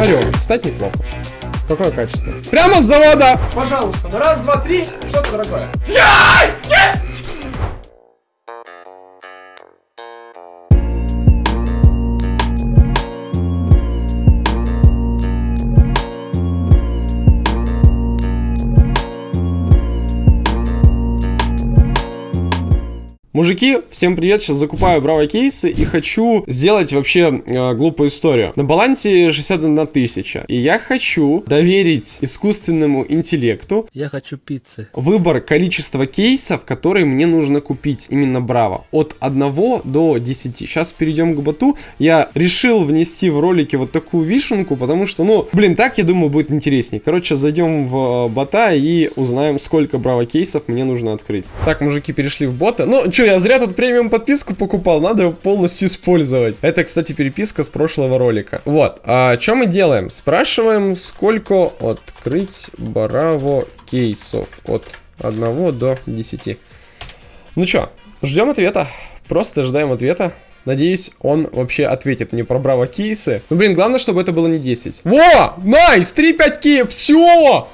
Орел, кстати, неплохо. Какое качество? Прямо с завода! Пожалуйста, на раз, два, три, что-то дорогое. Я! Мужики, всем привет, сейчас закупаю браво кейсы и хочу сделать вообще э, глупую историю. На балансе 61 тысяча, и я хочу доверить искусственному интеллекту Я хочу пиццы. выбор количества кейсов, которые мне нужно купить, именно браво, от 1 до 10. Сейчас перейдем к боту. Я решил внести в ролике вот такую вишенку, потому что, ну, блин, так, я думаю, будет интереснее. Короче, зайдем в э, бота и узнаем, сколько браво кейсов мне нужно открыть. Так, мужики перешли в бота. Ну, что, я зря тут премиум подписку покупал, надо его полностью использовать. Это, кстати, переписка с прошлого ролика. Вот, а что мы делаем? Спрашиваем, сколько открыть браво кейсов от 1 до 10. Ну чё, ждем ответа. Просто ждаем ответа. Надеюсь, он вообще ответит мне про Bravo кейсы. Ну, блин, главное, чтобы это было не 10. Во! Nice! 3-5 кейсов! Все!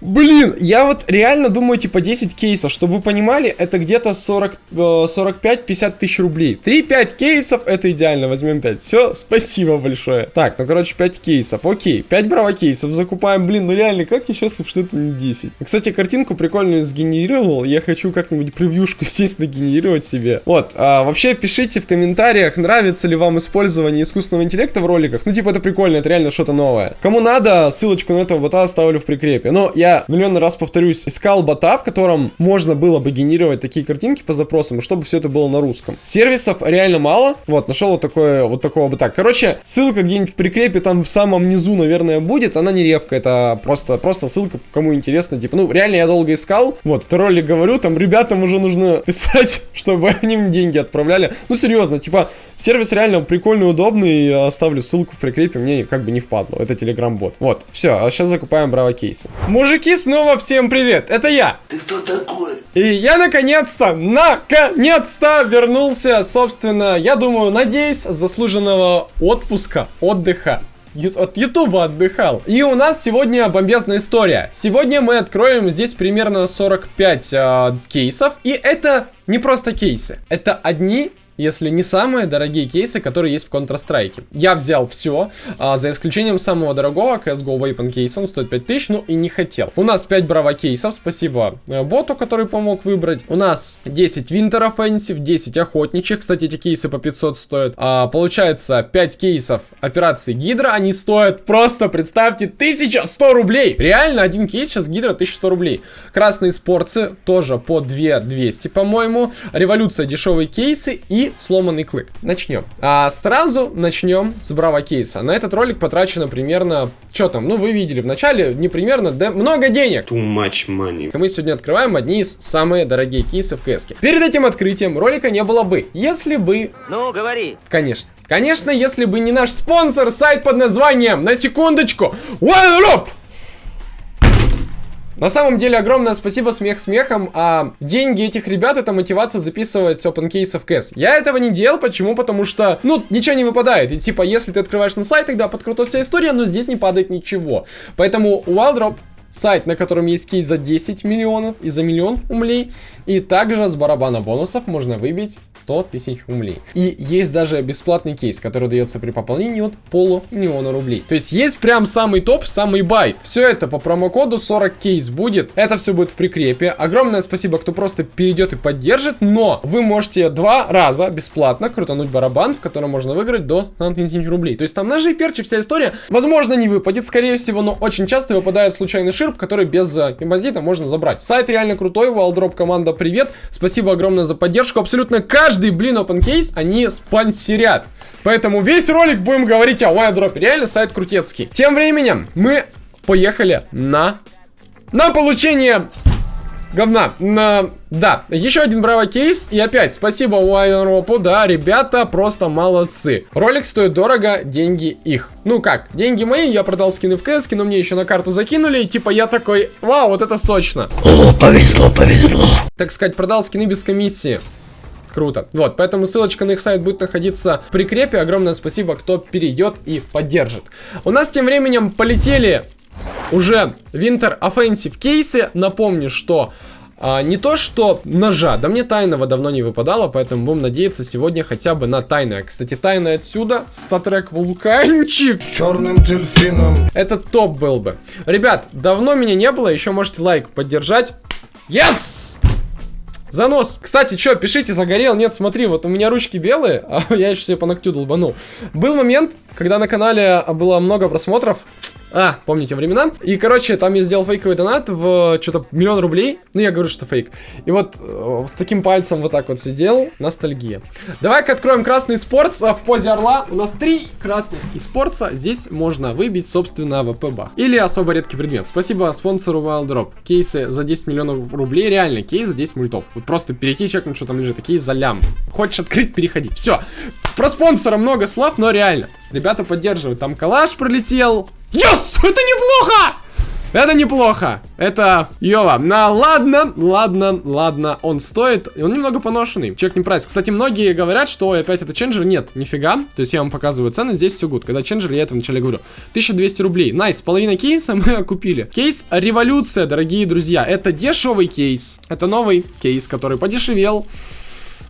Блин, я вот реально думаю, типа 10 кейсов, чтобы вы понимали, это где-то 40, э, 45-50 тысяч рублей. 3-5 кейсов, это идеально, возьмем 5. Все, спасибо большое. Так, ну короче, 5 кейсов, окей, 5 Bravo кейсов закупаем, блин, ну реально, как я счастлив, что это не 10. Кстати, картинку прикольную сгенерировал, я хочу как-нибудь превьюшку, естественно, генерировать себе. Вот, а, вообще пишите в комментариях, нравится ли вам использование искусственного интеллекта в роликах. Ну, типа, это прикольно, это реально что-то новое. Кому надо, ссылочку на этого бота оставлю в прикрепе. Но я миллион раз повторюсь, искал бота, в котором можно было бы генерировать такие картинки по запросам, чтобы все это было на русском. Сервисов реально мало. Вот, нашел вот такое, вот такого бота. Короче, ссылка где-нибудь в прикрепе там в самом низу, наверное, будет. Она не ревка, это просто, просто ссылка, кому интересно. Типа, ну, реально я долго искал. Вот, второй ролик говорю, там ребятам уже нужно писать, чтобы они мне деньги отправляли. Ну, серьезно, типа, сервис реально прикольный, удобный. Оставлю ссылку в прикрепе, мне как бы не впадло. Это телеграм-бот. Вот, все, а сейчас закупаем браво кейсы. Мужики, снова всем привет, это я. Ты кто такой? И я наконец-то, наконец-то вернулся, собственно, я думаю, надеюсь, заслуженного отпуска, отдыха. От Ютуба отдыхал. И у нас сегодня бомбезная история. Сегодня мы откроем здесь примерно 45 э, кейсов. И это не просто кейсы. Это одни если не самые дорогие кейсы, которые есть в Counter-Strike. Я взял все, а, за исключением самого дорогого CSGO Weapon кейса, он стоит 5000, ну и не хотел. У нас 5 браво кейсов, спасибо э, боту, который помог выбрать. У нас 10 Winter Offensive, 10 охотничьих, кстати, эти кейсы по 500 стоят. А, получается 5 кейсов операции Гидра, они стоят просто, представьте, 1100 рублей. Реально, один кейс сейчас Гидра 1100 рублей. Красные спорцы тоже по 2200, по-моему. Революция дешевые кейсы и сломанный клык. Начнем. А сразу начнем с браво кейса. На этот ролик потрачено примерно, что там, ну вы видели в начале, не примерно, да много денег. Too much money. Мы сегодня открываем одни из самые дорогие кейсы в КС. Перед этим открытием ролика не было бы, если бы... Ну, говори. Конечно. Конечно, если бы не наш спонсор, сайт под названием, на секундочку, OneRob! На самом деле, огромное спасибо смех смехом, а деньги этих ребят это мотивация записывать open кейсы в кэс. Я этого не делал, почему? Потому что, ну, ничего не выпадает. И типа, если ты открываешь на сайт, тогда подкрутилась вся история, но здесь не падает ничего. Поэтому Wildrop сайт, на котором есть кейс за 10 миллионов и за миллион умлей. И также с барабана бонусов можно выбить 100 тысяч умлей. И есть даже бесплатный кейс, который дается при пополнении от полумиллиона рублей. То есть есть прям самый топ, самый бай. Все это по промокоду 40 кейс будет. Это все будет в прикрепе. Огромное спасибо, кто просто перейдет и поддержит. Но вы можете два раза бесплатно крутануть барабан, в котором можно выиграть до 100 тысяч рублей. То есть там ножи перчи, вся история. Возможно, не выпадет, скорее всего, но очень часто выпадает случайный ширп, который без э, импозита можно забрать. Сайт реально крутой, Wildrop команда привет. Спасибо огромное за поддержку. Абсолютно каждый, блин, open case они спонсорят. Поэтому весь ролик будем говорить о Wildrop. Реально сайт крутецкий. Тем временем мы поехали на... На получение говна. На... Да, еще один браво кейс. И опять, спасибо Уайнропу, да, ребята просто молодцы. Ролик стоит дорого, деньги их. Ну как, деньги мои, я продал скины в КС, но мне еще на карту закинули, и типа я такой, вау, вот это сочно. О, повезло, повезло. Так сказать, продал скины без комиссии. круто. Вот, поэтому ссылочка на их сайт будет находиться в прикрепе. Огромное спасибо, кто перейдет и поддержит. У нас тем временем полетели уже Winter Offensive кейсы. Напомню, что а, не то, что ножа, да мне тайного давно не выпадало, поэтому будем надеяться сегодня хотя бы на тайное. Кстати, тайное отсюда, статрек вулканчик. С черным дельфином. Это топ был бы. Ребят, давно меня не было, еще можете лайк поддержать. Yes! Занос. Кстати, что, пишите, загорел? Нет, смотри, вот у меня ручки белые, а я еще себе по ногтю долбанул. Был момент, когда на канале было много просмотров, а, помните времена? И, короче, там я сделал фейковый донат в что-то миллион рублей. Ну, я говорю, что фейк. И вот э, с таким пальцем вот так вот сидел. Ностальгия. Давай-ка откроем красный eSports, а в позе орла. У нас три красных eSports 'а. Здесь можно выбить, собственно, АВП бах. Или особо редкий предмет. Спасибо спонсору Wild Drop. Кейсы за 10 миллионов рублей. Реально, кейс за 10 мультов. Вот просто перейти, чекнуть, что там лежит. Такие за лям. Хочешь открыть, переходи. Все. Про спонсора много слов, но реально. Ребята поддерживают. Там калаш пролетел. Yes! Это неплохо! Это неплохо. Это Йова. На, ладно, ладно, ладно. Он стоит. Он немного поношенный. Чекни прайс. Кстати, многие говорят, что опять это changer. Нет, нифига. То есть я вам показываю цены. Здесь все good. Когда changer, я это вначале говорю. 1200 рублей. Nice. Половина кейса мы купили. Кейс революция, дорогие друзья. Это дешевый кейс. Это новый кейс, который подешевел.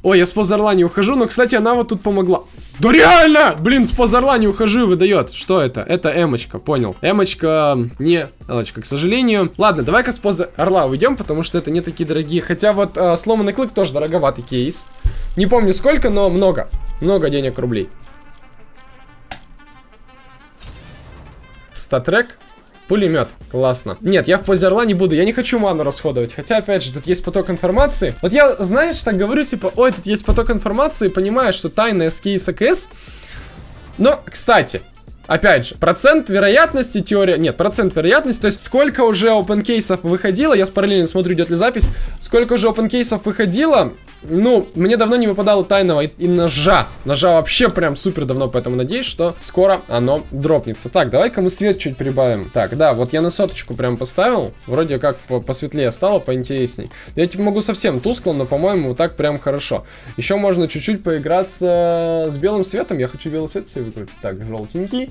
Ой, я с позорла не ухожу, но, кстати, она вот тут помогла. Да реально! Блин, с позорла не ухожу и выдает. Что это? Это эмочка, понял. Эмочка не Элочка, к сожалению. Ладно, давай-ка с поза орла уйдем, потому что это не такие дорогие. Хотя вот э, сломанный клык тоже дороговатый кейс. Не помню сколько, но много. Много денег рублей. Статрек Пулемет. Классно. Нет, я в позе орла не буду. Я не хочу ману расходовать. Хотя, опять же, тут есть поток информации. Вот я, знаешь, так говорю, типа, ой, тут есть поток информации, понимаю, что тайная с кейса. Но, кстати, Опять же, процент вероятности, теория... Нет, процент вероятности, то есть сколько уже open кейсов выходило, я с параллельно смотрю, идет ли запись, сколько уже open кейсов выходило, ну, мне давно не выпадало тайного и, и ножа. Ножа вообще прям супер давно, поэтому надеюсь, что скоро оно дропнется. Так, давай-ка мы свет чуть прибавим. Так, да, вот я на соточку прям поставил. Вроде как по посветлее стало, поинтересней. Я типа могу совсем тускло, но, по-моему, вот так прям хорошо. Еще можно чуть-чуть поиграться с белым светом. Я хочу белый свет себе выкрутить. Так, желтенький.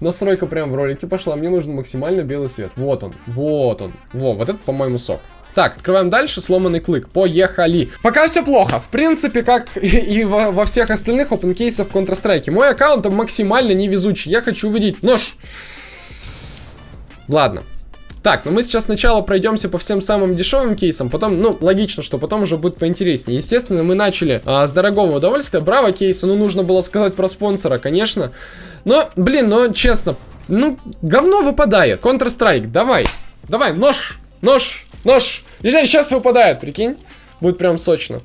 Настройка прям в ролике пошла. Мне нужен максимально белый свет. Вот он, вот он. Во, вот это, по-моему, сок. Так, открываем дальше, сломанный клык. Поехали. Пока все плохо. В принципе, как и во, во всех остальных опенкейсах в Counter-Strike. Мой аккаунт максимально невезучий. Я хочу увидеть нож. Ладно. Так, ну мы сейчас сначала пройдемся по всем самым дешевым кейсам, потом, ну, логично, что потом уже будет поинтереснее. Естественно, мы начали а, с дорогого удовольствия. Браво кейса, ну, нужно было сказать про спонсора, конечно. Но, блин, ну, честно, ну, говно выпадает. Counter-Strike, давай, давай, нож, нож. Нож! Езжай, сейчас выпадает, прикинь. Будет прям сочно.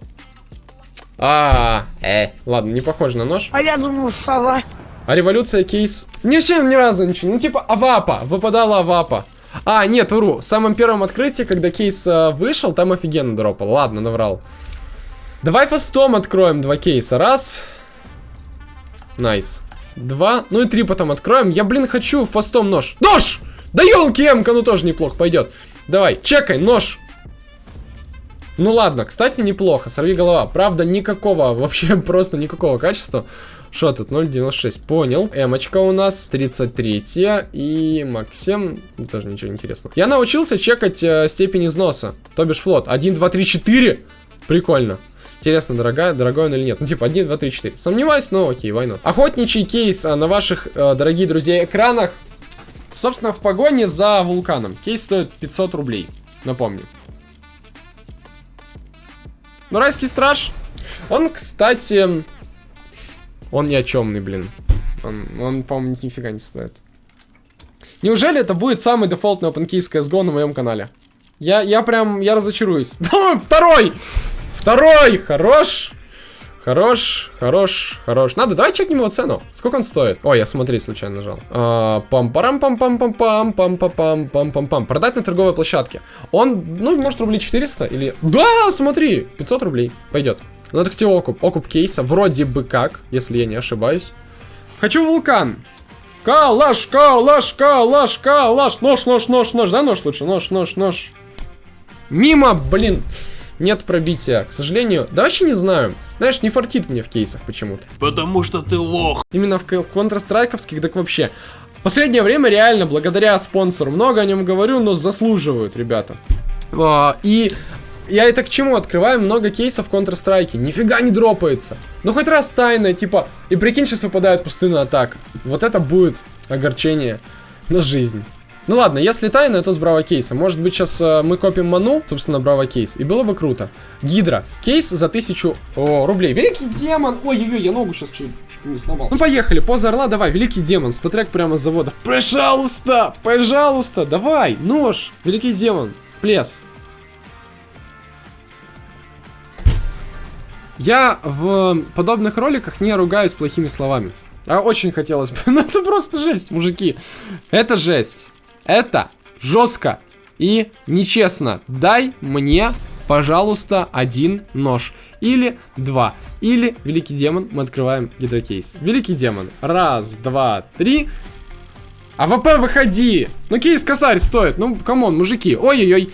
А, э, ладно, не похоже на нож. А я думал, сова. А революция кейс... Ничем ни разу ничего. Ну, типа, авапа. Выпадала авапа. А, нет, вру. В самом первом открытии, когда кейс э, вышел, там офигенно дропал. Ладно, наврал. Давай фастом откроем два кейса. Раз. Nice. Два. Ну и три потом откроем. Я, блин, хочу фастом нож. Нож! Да елки, эмка, ну тоже неплохо пойдет. Давай, чекай, нож. Ну ладно, кстати, неплохо. Сорви голова. Правда, никакого, вообще просто никакого качества. Что тут? 0.96. Понял. Эмочка у нас 33 и Максим. Тоже ничего интересного. Я научился чекать э, степень износа. То бишь float. 1, 2, 3, 4. Прикольно. Интересно, дорогая, дорогой он или нет. Ну, типа, 1, 2, 3, 4. Сомневаюсь, но окей, война. Охотничий кейс а, на ваших, э, дорогие друзья, экранах. Собственно, в погоне за вулканом. Кейс стоит 500 рублей. Напомню. Ну, райский страж. Он, кстати... Он ни о чемный, блин. Он, он по-моему, нифига не стоит. Неужели это будет самый дефолтный OpenKey CSGO на моем канале? Я, я прям, я разочаруюсь. Второй! Второй! Хорош! Хорош, хорош, хорош. Надо, давай чекнем его цену. Сколько он стоит? Ой, я смотри, случайно нажал. А, пам парам пам пам пам пам пам пам пам пам пам пам Продать на торговой площадке. Он, ну, может, рублей 400 или... Да, смотри, 500 рублей. Пойдет. Ну, это, кстати, окуп. Окуп кейса. Вроде бы как, если я не ошибаюсь. Хочу вулкан. Калаш, калаш, калаш, калаш. Нож, нож, нож, нож. Да, нож лучше? Нож, нож, нож. Мимо, блин. Нет пробития. К сожалению, да вообще не знаю. Знаешь, не фартит мне в кейсах почему-то. Потому что ты лох. Именно в, в Counter-Strike'овских, так вообще. В последнее время реально, благодаря спонсору, много о нем говорю, но заслуживают, ребята. А, и я это к чему открываю много кейсов в Counter-Strike. Нифига не дропается. Ну хоть раз тайная, типа, и прикинь, сейчас выпадает пустынная атака. Вот это будет огорчение на жизнь. Ну ладно, если тайна, то с браво кейса. Может быть, сейчас э, мы копим ману, собственно, браво кейс. И было бы круто. Гидра. Кейс за тысячу о, рублей. Великий демон. Ой-ой-ой, я ногу сейчас чуть, чуть не сломал. Ну поехали, поза орла, давай. Великий демон. Статрек прямо с завода. Пожалуйста, пожалуйста, давай. Нож. Великий демон. Плес. Я в подобных роликах не ругаюсь плохими словами. А очень хотелось бы. Ну это просто жесть, мужики. Это жесть. Это жестко и нечестно. Дай мне, пожалуйста, один нож. Или два. Или, великий демон, мы открываем гидрокейс. Великий демон. Раз, два, три. АВП, выходи! Ну, кейс косарь стоит. Ну, come on, мужики. Ой-ой-ой.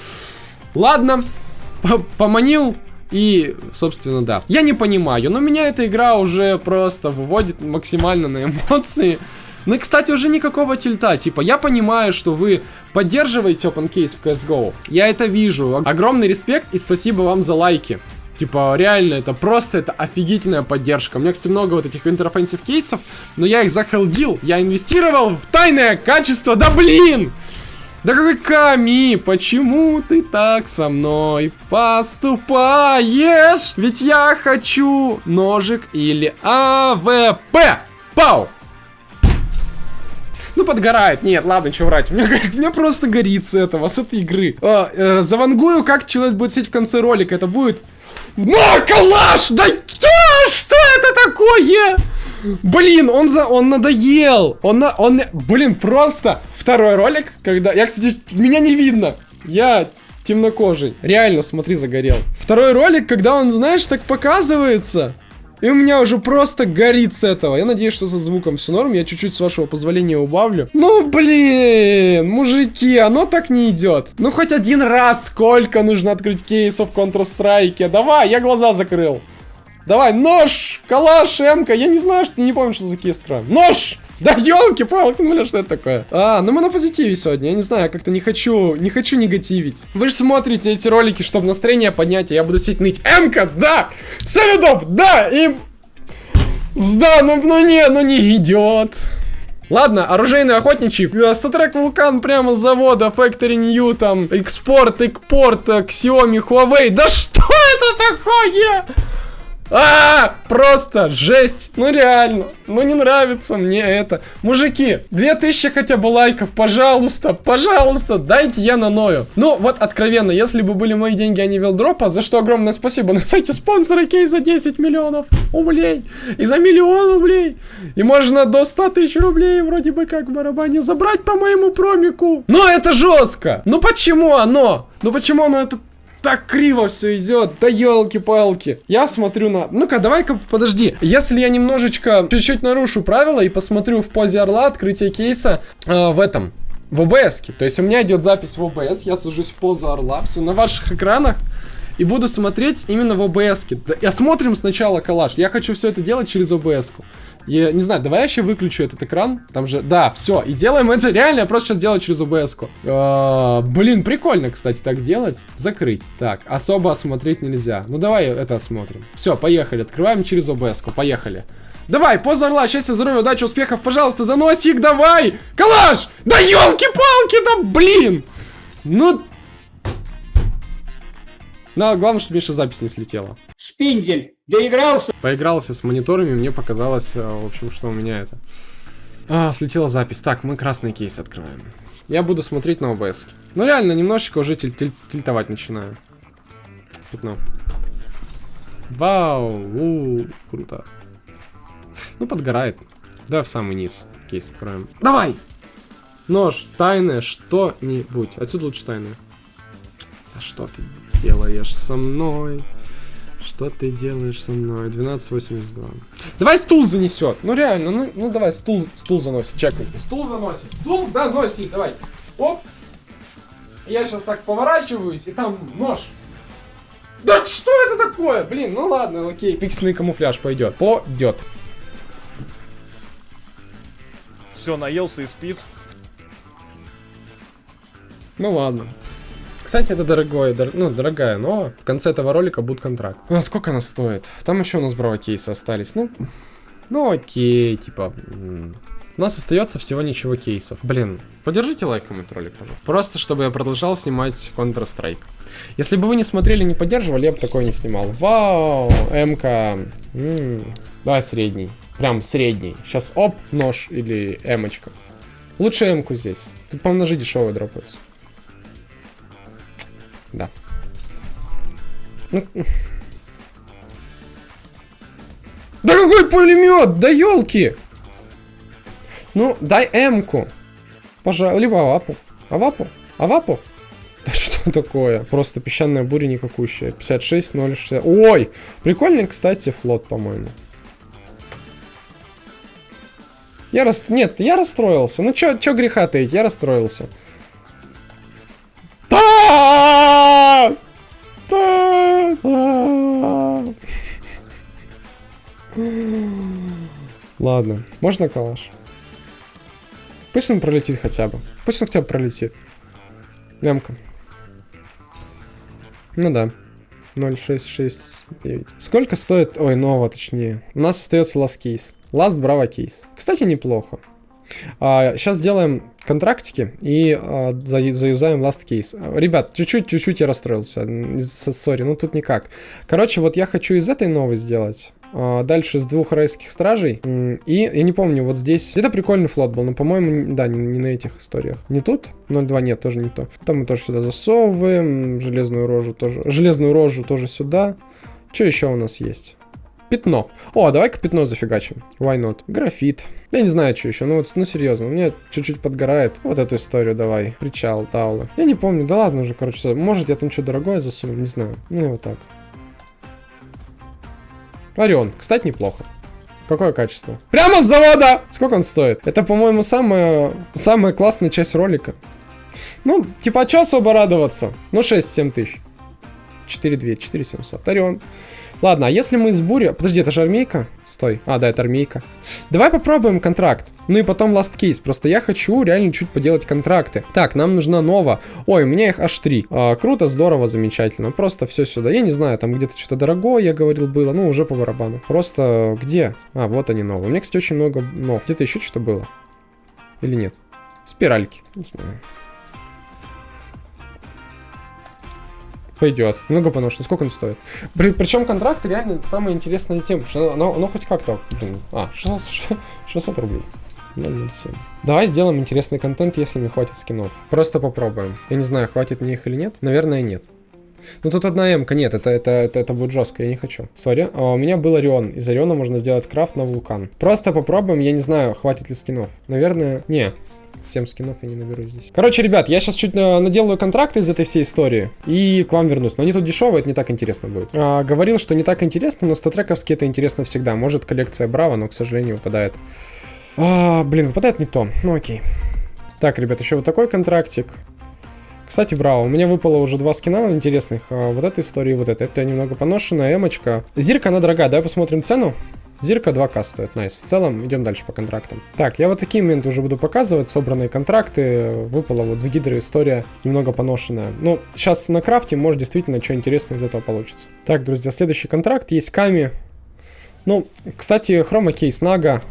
Ладно. П- Поманил. И, собственно, да. Я не понимаю, но меня эта игра уже просто выводит максимально на эмоции. Ну и, кстати, уже никакого тильта. Типа, я понимаю, что вы поддерживаете Open Case в CSGO. Я это вижу. Огромный респект и спасибо вам за лайки. Типа, реально, это просто, это офигительная поддержка. У меня, кстати, много вот этих Winter Offensive кейсов, но я их захелдил. Я инвестировал в тайное качество. Да блин! Да какой Ками, почему ты так со мной поступаешь? Ведь я хочу ножик или АВП. Пау! Ну, подгорает. Нет, ладно, что врать. У меня, у меня просто горит с этого, с этой игры. А, э, завангую, как человек будет сидеть в конце ролика. Это будет... На, калаш! Да что? Что это такое? Блин, он за, он надоел. Он, на, он, блин, просто второй ролик, когда, я, кстати, меня не видно. Я темнокожий. Реально, смотри, загорел. Второй ролик, когда он, знаешь, так показывается. И у меня уже просто горит с этого. Я надеюсь, что со звуком все норм. Я чуть-чуть, с вашего позволения, убавлю. Ну, блин, мужики, оно так не идет. Ну, хоть один раз сколько нужно открыть кейсов в Counter-Strike. Давай, я глаза закрыл. Давай, нож, калаш, эмка. Я не знаю, что не помню, что за кейс. Нож! Да елки-палки, ну бля, что это такое? А, ну мы на позитиве сегодня, я не знаю, я как-то не хочу, не хочу негативить. Вы же смотрите эти ролики, чтобы настроение поднять, а я буду сидеть ныть. Эмка, да! Салютоп, да! И... Да, ну, ну не, ну не идет. Ладно, оружейный охотничий. Э, Статрек Вулкан прямо с завода. Factory New, там, экспорт, экпорт, э, Xiaomi, Huawei. Да что это такое? А, просто жесть. Ну реально. Ну не нравится мне это. Мужики, 2000 хотя бы лайков, пожалуйста, пожалуйста, дайте я на ною. Ну вот откровенно, если бы были мои деньги, а не велдропа, за что огромное спасибо на сайте спонсора Кей за 10 миллионов рублей. И за миллион рублей. И можно до 100 тысяч рублей вроде бы как в барабане забрать по моему промику. Но это жестко. Ну почему оно? Ну почему оно это так криво все идет, да елки-палки. Я смотрю на... Ну-ка, давай-ка, подожди. Если я немножечко, чуть-чуть нарушу правила и посмотрю в позе орла открытие кейса э, в этом, в ОБС. -ке. То есть у меня идет запись в ОБС, я сажусь в позу орла, все на ваших экранах. И буду смотреть именно в ОБС. -ке. Да, Я смотрим сначала коллаж. Я хочу все это делать через ОБС. -ку. Я не знаю, давай я еще выключу этот экран. Там же, да, все. И делаем это реально, я просто сейчас делаю через OBS. -ку. А, блин, прикольно, кстати, так делать. Закрыть. Так, особо осмотреть нельзя. Ну давай это осмотрим. Все, поехали. Открываем через OBS. -ку. Поехали. Давай, поза орла, счастья, здоровья, удачи, успехов, пожалуйста, заносик, давай! Калаш! Да елки-палки, да блин! Ну... Ну, главное, чтобы Миша запись не слетела. Шпиндель, доигрался? Поигрался с мониторами, мне показалось, э, в общем, что у меня это... А, слетела запись. Так, мы красный кейс открываем. Я буду смотреть на ОБС. Ну, реально, немножечко уже тиль тиль тильтовать начинаю. Пятно. Вау, у, круто. Ну, подгорает. Да, в самый низ кейс откроем. Давай! Нож, тайное, что-нибудь. Отсюда лучше тайное. Что ты делаешь со мной? Что ты делаешь со мной? 1282. Давай стул занесет. Ну реально, ну, ну давай стул, стул заносит. Чекайте. Стул заносит. Стул заносит. Давай. Оп. Я сейчас так поворачиваюсь, и там нож. Да что это такое? Блин, ну ладно, окей, пиксельный камуфляж пойдет. Пойдет. Все, наелся и спит. Ну ладно. Кстати, это дорогое, дор- ну, дорогая, но в конце этого ролика будет контракт. А сколько она стоит? Там еще у нас браво кейсы остались. Ну, ну окей, типа... У нас остается всего ничего кейсов. Блин, поддержите лайком этот ролик, пожалуйста. Просто, чтобы я продолжал снимать Counter-Strike. Если бы вы не смотрели, не поддерживали, я бы такое не снимал. Вау, МК. Давай средний. Прям средний. Сейчас оп, нож или эмочка. Лучше эмку здесь. Тут, по-моему, ножи дешевые дропаются. Да. Ну. Да какой пулемет? Да елки! Ну, дай М-ку. Пожалуй, либо Авапу. Авапу? Авапу? Да что такое? Просто песчаная буря никакущая. 56, 0, 60. Ой! Прикольный, кстати, флот, по-моему. Я рас... Нет, я расстроился. Ну чё, чё греха таить, я расстроился. Та! Та! Ладно, можно калаш? Пусть он пролетит хотя бы. Пусть он хотя бы пролетит. Лямка. Ну да. 0,669. Сколько стоит... Ой, нового точнее. У нас остается last кейс. Last Bravo кейс. Кстати, неплохо. А, сейчас сделаем контрактики и за- заюзаем last case. Ребят, чуть-чуть, чуть-чуть я расстроился. Sorry, ну тут никак. Короче, вот я хочу из этой новой сделать. а, Дальше с двух райских стражей. И я не помню, вот здесь. Где-то прикольный float был, но, по-моему, да, не, не на этих историях. Не тут? 0.2 нет, тоже не то. Там мы тоже сюда засовываем. Железную рожу тоже. Железную рожу тоже сюда. Что еще у нас есть? Пятно. О, давай-ка пятно зафигачим. Why not? Графит. Я не знаю, что еще. Ну вот, ну серьезно, у меня чуть-чуть подгорает. Вот эту историю давай. Причал, таулы. Я не помню. Да ладно уже, короче. Может, я там что дорогое засуну, не знаю. Ну, вот так. Орион. Кстати, неплохо. Какое качество? Прямо с завода! Сколько он стоит? Это, по-моему, самая, самая классная часть ролика. Ну, типа, а чё особо радоваться? Ну, 6-7 тысяч. 4 2, 4 700. Орион. Ладно, а если мы из бури... Подожди, это же армейка? Стой. А, да, это армейка. Давай попробуем контракт. Ну и потом last case. Просто я хочу реально чуть поделать контракты. Так, нам нужна нова. Ой, у меня их аж три. А, круто, здорово, замечательно. Просто все сюда. Я не знаю, там где-то что-то дорогое, я говорил, было. Ну, уже по барабану. Просто где? А, вот они новые. У меня, кстати, очень много нов. Где-то еще что-то было? Или нет? Спиральки. Не знаю. Пойдет. Немного поношен. Сколько он стоит? причем контракт реально самая интересная тема. Что оно, оно хоть как-то. А, 600, 600 рублей. 007. Давай сделаем интересный контент, если мне хватит скинов. Просто попробуем. Я не знаю, хватит мне их или нет. Наверное, нет. Ну тут одна эмка, нет, это, это, это, это будет жестко, я не хочу. Sorry, а у меня был Орион. Из Ориона можно сделать крафт на вулкан. Просто попробуем, я не знаю, хватит ли скинов. Наверное, не. 7 скинов я не наберу здесь. Короче, ребят, я сейчас чуть наделаю контракты из этой всей истории и к вам вернусь. Но они тут дешевые, это не так интересно будет. А, говорил, что не так интересно, но статрековские это интересно всегда. Может коллекция Браво, но, к сожалению, выпадает. А, блин, выпадает не то. Ну окей. Так, ребят, еще вот такой контрактик. Кстати, браво, у меня выпало уже два скина интересных. а, вот эта история и вот эта. Это немного поношенная, эмочка. Зирка, она дорогая, давай посмотрим цену. Зирка 2К стоит, найс. В целом, идем дальше по контрактам. Так, я вот такие моменты уже буду показывать, собранные контракты. Выпала вот с гидрой история, немного поношенная. Ну, сейчас на крафте, может, действительно, что интересное из этого получится. Так, друзья, следующий контракт, есть Ками. Ну, кстати, хрома кейс Нага.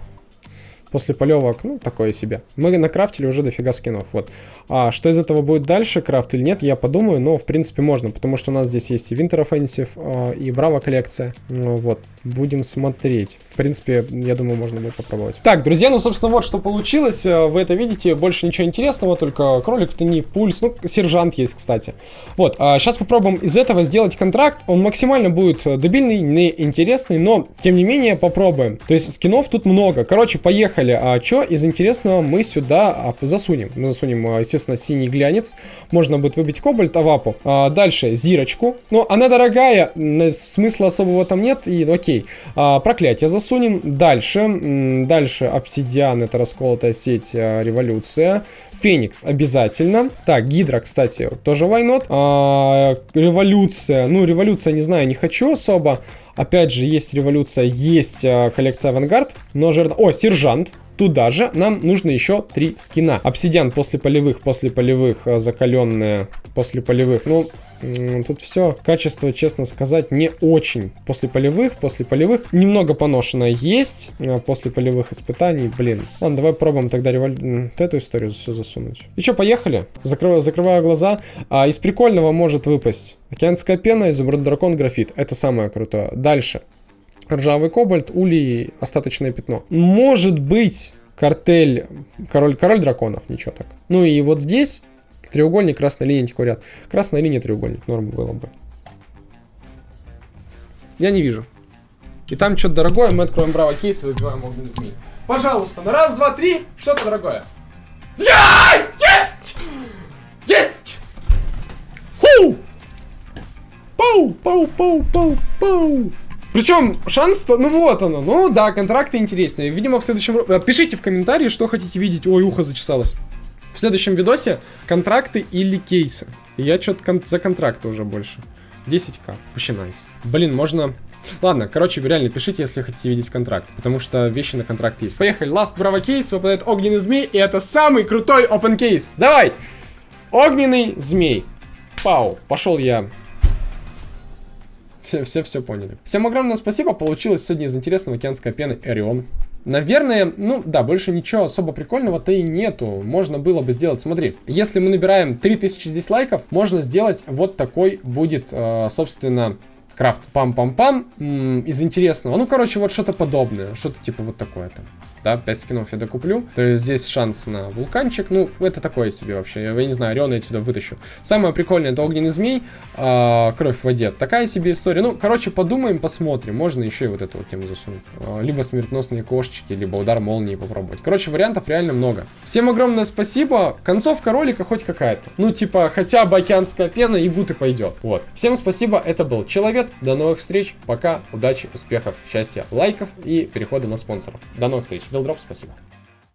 После полевок, ну, такое себе. Мы накрафтили уже дофига скинов, вот. А что из этого будет дальше, крафт или нет, я подумаю, но, в принципе, можно, потому что у нас здесь есть и Winter Offensive, а, и Браво коллекция. Ну, вот, будем смотреть. В принципе, я думаю, можно будет попробовать. Так, друзья, ну, собственно, вот что получилось. Э, Вы это видите, больше ничего интересного, только кролик, то не пульс, ну, сержант есть, кстати. Вот, а сейчас попробуем из этого сделать контракт. Он максимально будет э, дебильный, неинтересный, но, тем не менее, попробуем. То есть, скинов тут много. Короче, поехали. Поехали. А что из интересного мы сюда а, засунем? Мы засунем, а, естественно, синий глянец. Можно будет выбить кобальт, авапу. А, дальше зирочку. Но она дорогая, смысла особого там нет. И ну, окей. А, проклятие засунем. Дальше. Дальше обсидиан, это расколотая сеть, а, революция. Феникс обязательно. Так, Гидра, кстати, тоже вайнот. А, революция. Ну, революция, не знаю, не хочу особо. Опять же, есть революция, есть а, коллекция авангард. Но жертв... О, сержант. Туда же нам нужно еще три скина. Обсидиан после полевых, после полевых, а, закаленная после полевых. Ну, Тут все качество, честно сказать, не очень. После полевых, после полевых немного поношено есть. А после полевых испытаний, блин. Ладно, давай пробуем тогда револь... вот эту историю все засунуть. И что, поехали? Закрываю, закрываю глаза. А, из прикольного может выпасть океанская пена, изумруд дракон, графит. Это самое крутое. Дальше. Ржавый кобальт, улей, остаточное пятно. Может быть картель, король, король драконов, ничего так. Ну и вот здесь Треугольник, красная линия, антиквариат. Красная линия, треугольник. Норм было бы. Я не вижу. И там что-то дорогое, мы откроем браво кейс и выбиваем огненный змей. Пожалуйста, на раз, два, три, что-то дорогое. Я! Есть! Есть! Ху! Пау, пау, пау, пау, пау. Причем шанс, ну вот оно, ну да, контракты интересные. Видимо, в следующем... Пишите в комментарии, что хотите видеть. Ой, ухо зачесалось. В следующем видосе контракты или кейсы. я что-то кон за контракты уже больше. 10к. Вообще найс. Блин, можно... Ладно, короче, реально пишите, если хотите видеть контракт, потому что вещи на контракт есть. Поехали, Last Bravo кейс, выпадает огненный змей, и это самый крутой open кейс. Давай! Огненный змей. Пау, пошел я. Все, все, все поняли. Всем огромное спасибо, получилось сегодня из интересного океанской пены Эрион. Наверное, ну да, больше ничего особо прикольного-то и нету. Можно было бы сделать, смотри, если мы набираем 3000 здесь лайков, можно сделать вот такой будет, э, собственно, крафт. Пам-пам-пам, из интересного. Ну, короче, вот что-то подобное, что-то типа вот такое там да, 5 скинов я докуплю. То есть здесь шанс на вулканчик, ну, это такое себе вообще, я, я не знаю, Ориона я отсюда вытащу. Самое прикольное, это огненный змей, а, кровь в воде, такая себе история. Ну, короче, подумаем, посмотрим, можно еще и вот эту вот тему засунуть. А, либо смертоносные кошечки, либо удар молнии попробовать. Короче, вариантов реально много. Всем огромное спасибо, концовка ролика хоть какая-то. Ну, типа, хотя бы океанская пена и гуты пойдет. Вот. Всем спасибо, это был Человек, до новых встреч, пока, удачи, успехов, счастья, лайков и перехода на спонсоров. До новых встреч. Билдроп, спасибо.